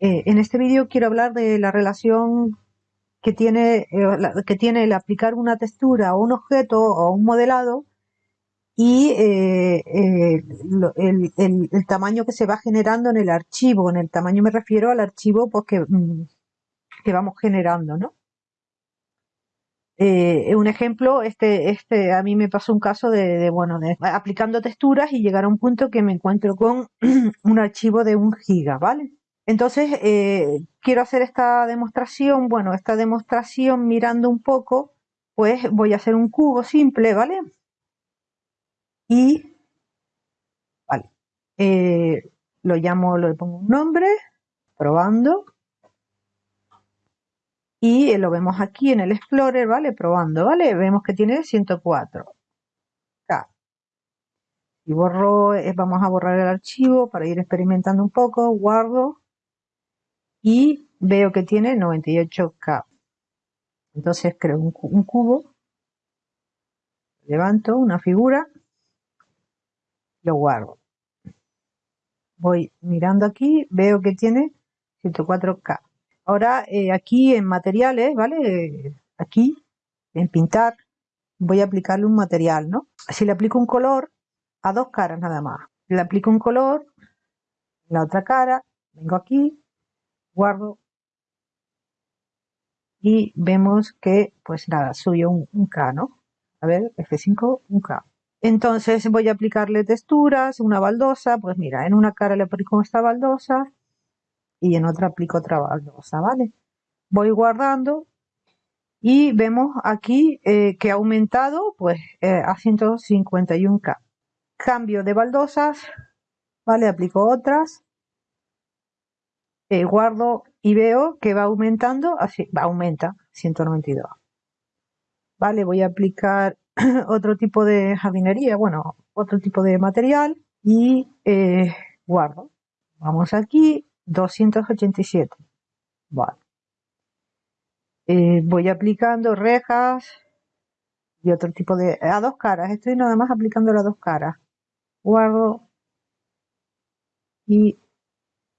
Eh, en este vídeo quiero hablar de la relación que tiene, eh, que tiene el aplicar una textura o un objeto o un modelado y eh, el, tamaño que se va generando en el archivo. En el tamaño me refiero al archivo pues, que, mm, que vamos generando, ¿no? Eh, un ejemplo, este, este, a mí me pasó un caso de, bueno, de aplicando texturas y llegar a un punto que me encuentro con un archivo de un giga, ¿vale? Entonces, eh, quiero hacer esta demostración, bueno, esta demostración mirando un poco, pues voy a hacer un cubo simple, ¿vale? Y, vale, eh, lo llamo, le pongo un nombre, probando, y lo vemos aquí en el Explorer, ¿vale? Probando, ¿vale? Vemos que tiene 104. K. Y borro, eh, vamos a borrar el archivo para ir experimentando un poco, guardo y veo que tiene 98K. Entonces creo un, cubo, levanto una figura, lo guardo. Voy mirando aquí, veo que tiene 104K. Ahora eh, aquí en materiales, ¿vale? Aquí, en pintar, voy a aplicarle un material, ¿no? Si le aplico un color, a dos caras nada más. Le aplico un color, la otra cara, vengo aquí, guardo y vemos que, pues nada, subió un, un K, ¿no? A ver, F5, un K. Entonces voy a aplicarle texturas, una baldosa, pues mira, en una cara le aplico esta baldosa, y en otra aplico otra baldosa, ¿vale? Voy guardando y vemos aquí eh, que ha aumentado pues eh, a 151K. Cambio de baldosas, ¿vale? Aplico otras, eh, guardo y veo que va aumentando, va, aumenta 192. Vale, voy a aplicar otro tipo de jardinería, bueno, otro tipo de material y guardo. Vamos aquí, 287. Vale. Eh, voy aplicando rejas y otro tipo de... a dos caras. Estoy nada más aplicando las dos caras. Guardo y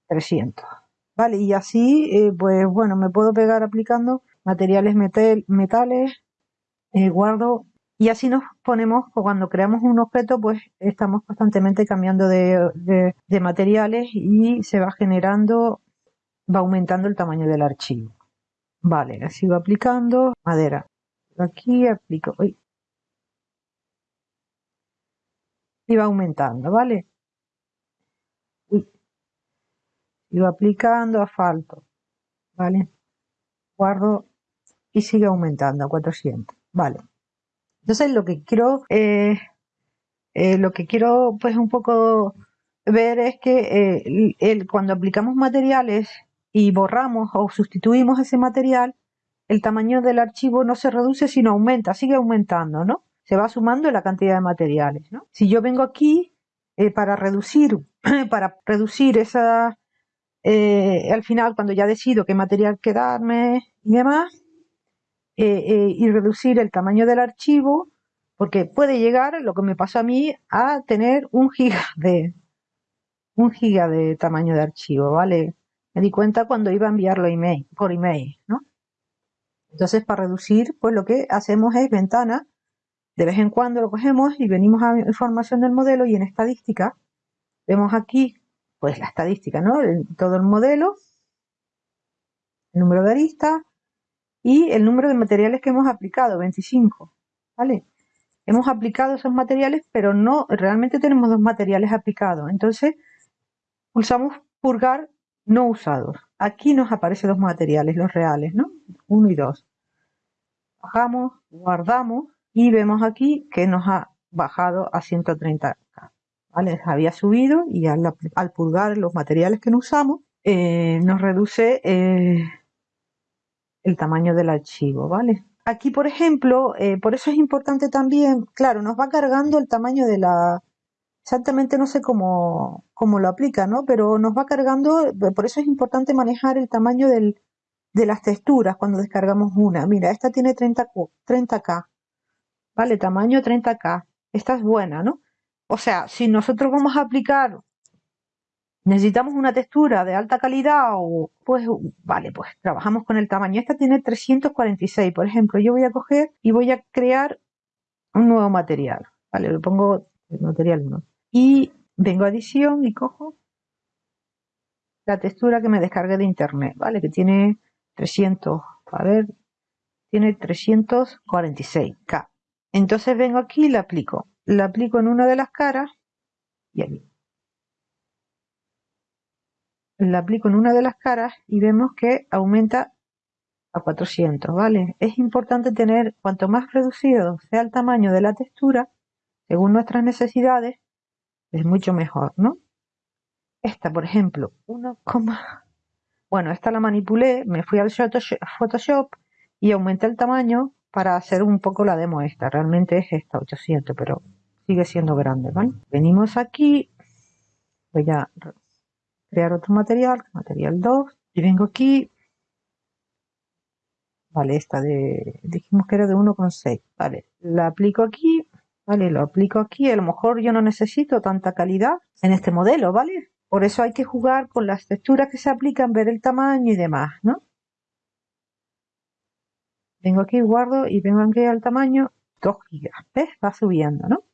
300. Y así, eh, pues bueno, me puedo pegar aplicando materiales metales. Eh, guardo y así nos ponemos, cuando creamos un objeto, pues estamos constantemente cambiando de, materiales y se va generando, va aumentando el tamaño del archivo. Vale, así va aplicando madera. Aquí aplico, y va aumentando, ¿vale? Uy. Va aplicando asfalto, ¿vale? Guardo y sigue aumentando a 400, ¿vale? Entonces lo que quiero, eh, eh, lo que quiero pues un poco ver es que eh, cuando aplicamos materiales y borramos o sustituimos ese material, el tamaño del archivo no se reduce sino aumenta, sigue aumentando, ¿no? Se va sumando la cantidad de materiales, ¿no? Si yo vengo aquí para reducir, para reducir esa, al final cuando ya decido qué material quedarme y demás, eh, eh, y reducir el tamaño del archivo, porque puede llegar, lo que me pasó a mí, a tener un giga de, un giga de tamaño de archivo, ¿vale? Me di cuenta cuando iba a enviarlo email, por email, ¿no? Entonces, para reducir, pues lo que hacemos es ventana, de vez en cuando lo cogemos y venimos a información del modelo y en estadística, vemos aquí, pues la estadística, ¿no? todo el modelo, el número de aristas, y el número de materiales que hemos aplicado, 25. ¿Vale? Hemos aplicado esos materiales, pero no, realmente tenemos dos materiales aplicados. Entonces, pulsamos purgar no usados. Aquí nos aparecen dos materiales, los reales, ¿no? Uno y dos. Bajamos, guardamos y vemos aquí que nos ha bajado a 130K. ¿Vale? Había subido y al, purgar los materiales que no usamos, eh, nos reduce eh, el tamaño del archivo, ¿vale? Aquí, por ejemplo, eh, por eso es importante también, claro, nos va cargando el tamaño de la... Exactamente no sé cómo, cómo lo aplica, ¿no? Pero nos va cargando, por eso es importante manejar el tamaño del, de las texturas cuando descargamos una. Mira, esta tiene 30, 30K, ¿vale? Tamaño 30K. Esta es buena, ¿no? O sea, si nosotros vamos a aplicar necesitamos una textura de alta calidad o pues vale, pues trabajamos con el tamaño. Esta tiene 346, por ejemplo, yo voy a coger y voy a crear un nuevo material. Vale, le pongo material 1. Y vengo a edición y cojo la textura que me descargué de internet, ¿vale? Que tiene 300, a ver, tiene 346K. Entonces vengo aquí y la aplico. La aplico en una de las caras y aquí. La aplico en una de las caras y vemos que aumenta a 400, ¿vale? Es importante tener, cuanto más reducido sea el tamaño de la textura, según nuestras necesidades, es mucho mejor, ¿no? Esta, por ejemplo, 1, bueno, esta la manipulé, me fui al Photoshop y aumenté el tamaño para hacer un poco la demo esta. Realmente es esta, 800, pero sigue siendo grande, ¿vale? Venimos aquí, voy a crear otro material, material 2, y vengo aquí, vale, esta de, dijimos que era de 1,6, vale, la aplico aquí, vale, lo aplico aquí, a lo mejor yo no necesito tanta calidad en este modelo, ¿vale? Por eso hay que jugar con las texturas que se aplican, ver el tamaño y demás, ¿no? Vengo aquí, guardo y vengo aquí al tamaño 2 gigas. ¿Ves? Va subiendo, ¿no?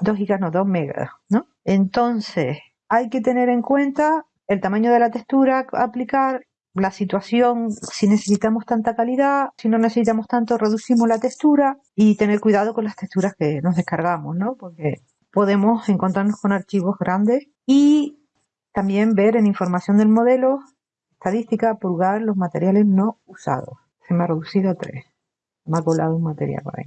2 gigas, no, 2 megas, ¿no? Entonces, hay que tener en cuenta el tamaño de la textura aplicar, la situación, si necesitamos tanta calidad, si no necesitamos tanto, reducimos la textura y tener cuidado con las texturas que nos descargamos, ¿no? Porque podemos encontrarnos con archivos grandes y también ver en información del modelo, estadística, purgar los materiales no usados. Se me ha reducido a 3. Me ha colado un material por ahí.